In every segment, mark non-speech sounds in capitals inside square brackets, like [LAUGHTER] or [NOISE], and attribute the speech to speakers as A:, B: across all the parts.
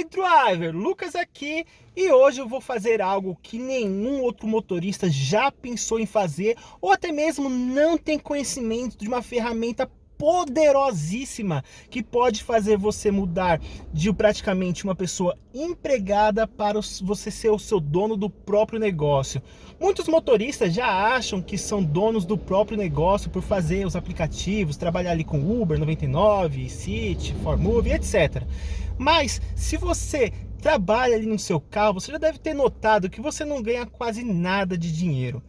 A: aí driver, Lucas aqui e hoje eu vou fazer algo que nenhum outro motorista já pensou em fazer ou até mesmo não tem conhecimento de uma ferramenta poderosíssima que pode fazer você mudar de praticamente uma pessoa empregada para você ser o seu dono do próprio negócio. Muitos motoristas já acham que são donos do próprio negócio por fazer os aplicativos, trabalhar ali com Uber 99, City, Formove, etc. Mas se você trabalha ali no seu carro, você já deve ter notado que você não ganha quase nada de dinheiro.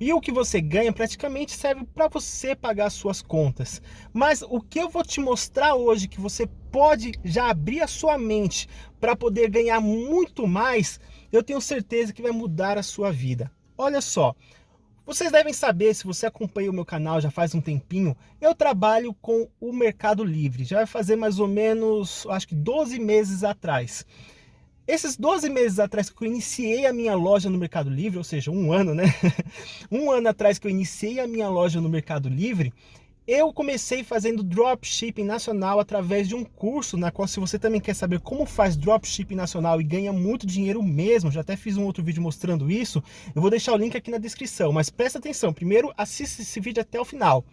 A: E o que você ganha praticamente serve para você pagar suas contas. Mas o que eu vou te mostrar hoje que você pode já abrir a sua mente para poder ganhar muito mais, eu tenho certeza que vai mudar a sua vida. Olha só, vocês devem saber, se você acompanha o meu canal já faz um tempinho, eu trabalho com o Mercado Livre. Já vai fazer mais ou menos, acho que 12 meses atrás. Esses 12 meses atrás que eu iniciei a minha loja no Mercado Livre, ou seja, um ano, né? [LAUGHS] um ano atrás que eu iniciei a minha loja no Mercado Livre, eu comecei fazendo dropshipping nacional através de um curso, na qual se você também quer saber como faz dropshipping nacional e ganha muito dinheiro mesmo, já até fiz um outro vídeo mostrando isso, eu vou deixar o link aqui na descrição, mas presta atenção, primeiro assista esse vídeo até o final.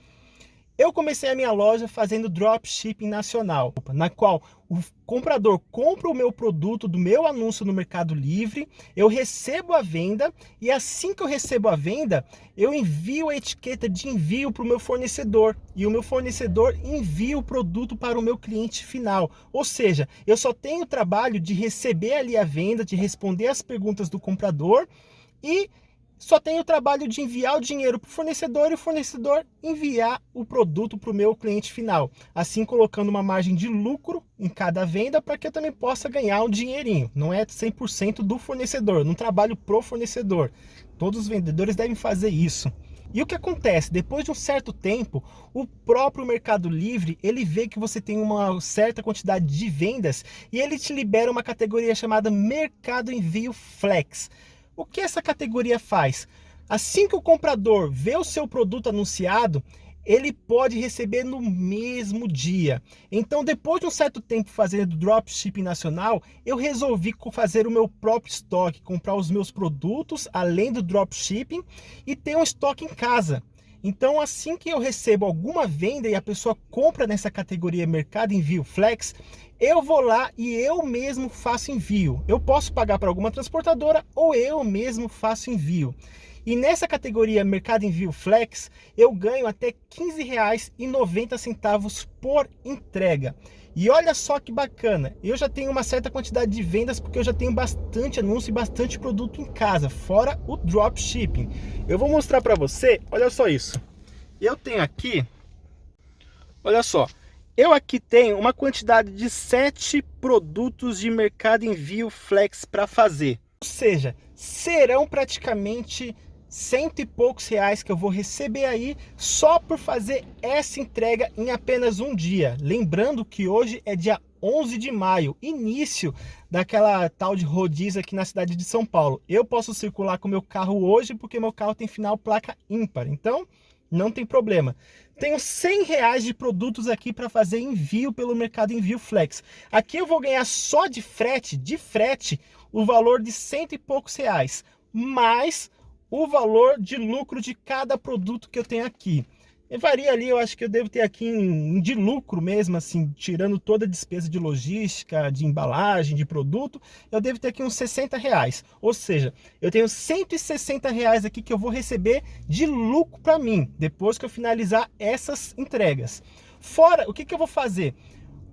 A: Eu comecei a minha loja fazendo dropshipping nacional, na qual o comprador compra o meu produto do meu anúncio no Mercado Livre, eu recebo a venda e assim que eu recebo a venda, eu envio a etiqueta de envio para o meu fornecedor e o meu fornecedor envia o produto para o meu cliente final. Ou seja, eu só tenho o trabalho de receber ali a venda, de responder as perguntas do comprador e só tem o trabalho de enviar o dinheiro para o fornecedor e o fornecedor enviar o produto para o meu cliente final. Assim colocando uma margem de lucro em cada venda para que eu também possa ganhar um dinheirinho. Não é 100% do fornecedor, não trabalho pro fornecedor. Todos os vendedores devem fazer isso. E o que acontece? Depois de um certo tempo, o próprio Mercado Livre, ele vê que você tem uma certa quantidade de vendas e ele te libera uma categoria chamada Mercado Envio Flex. O que essa categoria faz? Assim que o comprador vê o seu produto anunciado, ele pode receber no mesmo dia. Então, depois de um certo tempo fazendo dropshipping nacional, eu resolvi fazer o meu próprio estoque, comprar os meus produtos, além do dropshipping, e ter um estoque em casa. Então, assim que eu recebo alguma venda e a pessoa compra nessa categoria Mercado Envio Flex, eu vou lá e eu mesmo faço envio. Eu posso pagar para alguma transportadora ou eu mesmo faço envio. E nessa categoria Mercado Envio Flex, eu ganho até R$ 15,90 por entrega. E olha só que bacana, eu já tenho uma certa quantidade de vendas porque eu já tenho bastante anúncio e bastante produto em casa, fora o dropshipping. Eu vou mostrar para você, olha só isso. Eu tenho aqui, olha só, eu aqui tenho uma quantidade de sete produtos de mercado envio flex para fazer. Ou seja, serão praticamente cento e poucos reais que eu vou receber aí só por fazer essa entrega em apenas um dia. Lembrando que hoje é dia 11 de maio, início daquela tal de rodízio aqui na cidade de São Paulo. Eu posso circular com meu carro hoje porque meu carro tem final placa ímpar, então não tem problema. Tenho 100 reais de produtos aqui para fazer envio pelo Mercado Envio Flex. Aqui eu vou ganhar só de frete, de frete, o valor de cento e poucos reais, mais o valor de lucro de cada produto que eu tenho aqui. E varia ali, eu acho que eu devo ter aqui em, de lucro mesmo, assim, tirando toda a despesa de logística, de embalagem, de produto, eu devo ter aqui uns 60 reais. Ou seja, eu tenho 160 reais aqui que eu vou receber de lucro para mim, depois que eu finalizar essas entregas. Fora, o que, que eu vou fazer?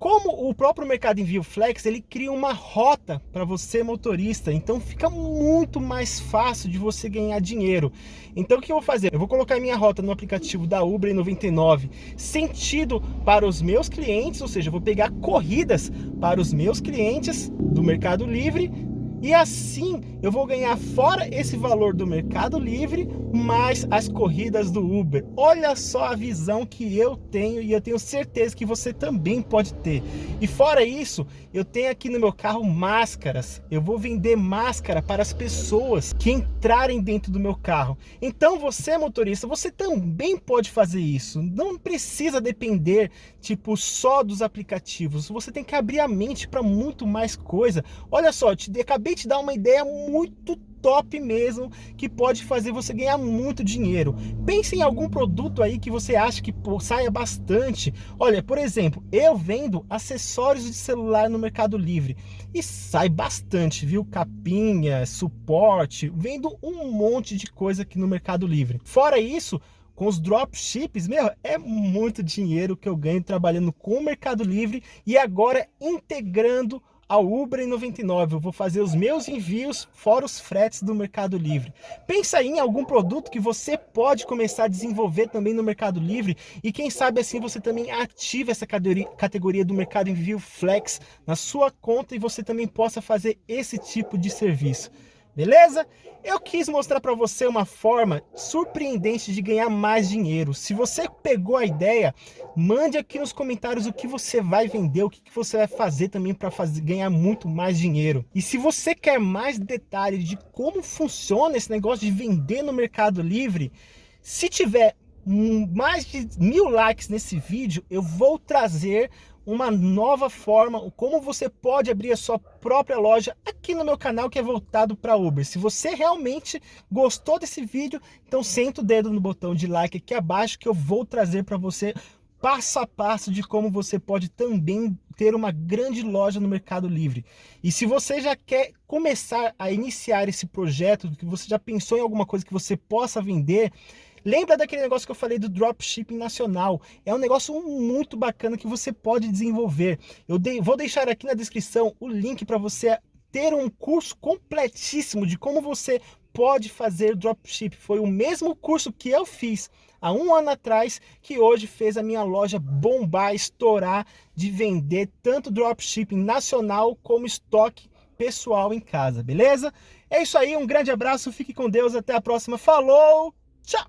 A: Como o próprio Mercado Envio Flex, ele cria uma rota para você motorista, então fica muito mais fácil de você ganhar dinheiro. Então o que eu vou fazer? Eu vou colocar minha rota no aplicativo da Uber 99, sentido para os meus clientes, ou seja, eu vou pegar corridas para os meus clientes do Mercado Livre E assim eu vou ganhar fora esse valor do Mercado Livre, mais as corridas do Uber. Olha só a visão que eu tenho e eu tenho certeza que você também pode ter. E fora isso, eu tenho aqui no meu carro máscaras. Eu vou vender máscara para as pessoas que entrarem dentro do meu carro. Então você motorista, você também pode fazer isso. Não precisa depender tipo só dos aplicativos. Você tem que abrir a mente para muito mais coisa. Olha só, eu te acabei te dar uma ideia muito top mesmo, que pode fazer você ganhar muito dinheiro. Pense em algum produto aí que você acha que pô, saia bastante. Olha, por exemplo, eu vendo acessórios de celular no Mercado Livre e sai bastante, viu? Capinha, suporte, vendo um monte de coisa aqui no Mercado Livre. Fora isso, com os dropships, meu, é muito dinheiro que eu ganho trabalhando com o Mercado Livre e agora integrando ao Uber em 99, eu vou fazer os meus envios fora os fretes do Mercado Livre. Pensa aí em algum produto que você pode começar a desenvolver também no Mercado Livre. E quem sabe assim você também ativa essa categoria do Mercado Envio Flex na sua conta e você também possa fazer esse tipo de serviço beleza? Eu quis mostrar para você uma forma surpreendente de ganhar mais dinheiro. Se você pegou a ideia, mande aqui nos comentários o que você vai vender, o que você vai fazer também para ganhar muito mais dinheiro. E se você quer mais detalhes de como funciona esse negócio de vender no Mercado Livre, se tiver mais de mil likes nesse vídeo, eu vou trazer uma nova forma, como você pode abrir a sua própria loja aqui no meu canal que é voltado para Uber. Se você realmente gostou desse vídeo, então senta o dedo no botão de like aqui abaixo que eu vou trazer para você passo a passo de como você pode também ter uma grande loja no Mercado Livre. E se você já quer começar a iniciar esse projeto, que você já pensou em alguma coisa que você possa vender, Lembra daquele negócio que eu falei do dropshipping nacional? É um negócio muito bacana que você pode desenvolver. Eu vou deixar aqui na descrição o link para você ter um curso completíssimo de como você pode fazer dropship. Foi o mesmo curso que eu fiz há um ano atrás, que hoje fez a minha loja bombar, estourar, de vender tanto dropshipping nacional como estoque pessoal em casa, beleza? É isso aí, um grande abraço, fique com Deus, até a próxima, falou, tchau!